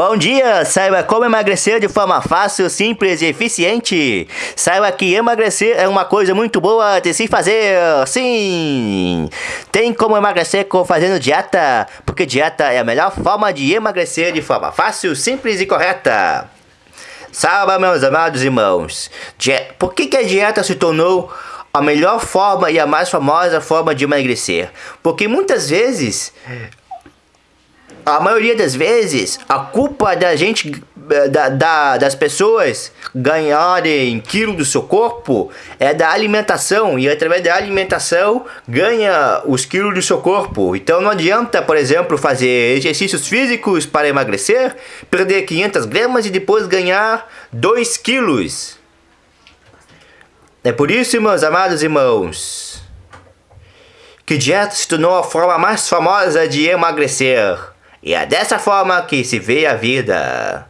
Bom dia! Saiba como emagrecer de forma fácil, simples e eficiente. Saiba que emagrecer é uma coisa muito boa de se fazer. Sim! Tem como emagrecer com fazendo dieta, porque dieta é a melhor forma de emagrecer de forma fácil, simples e correta. Saiba, meus amados irmãos, por que, que a dieta se tornou a melhor forma e a mais famosa forma de emagrecer? Porque muitas vezes a maioria das vezes, a culpa da gente, eh, da, da, das pessoas ganharem quilo do seu corpo é da alimentação. E através da alimentação ganha os quilos do seu corpo. Então não adianta, por exemplo, fazer exercícios físicos para emagrecer, perder 500 gramas e depois ganhar 2 quilos. É por isso, meus amados irmãos, que dieta se tornou a forma mais famosa de emagrecer. E é dessa forma que se vê a vida.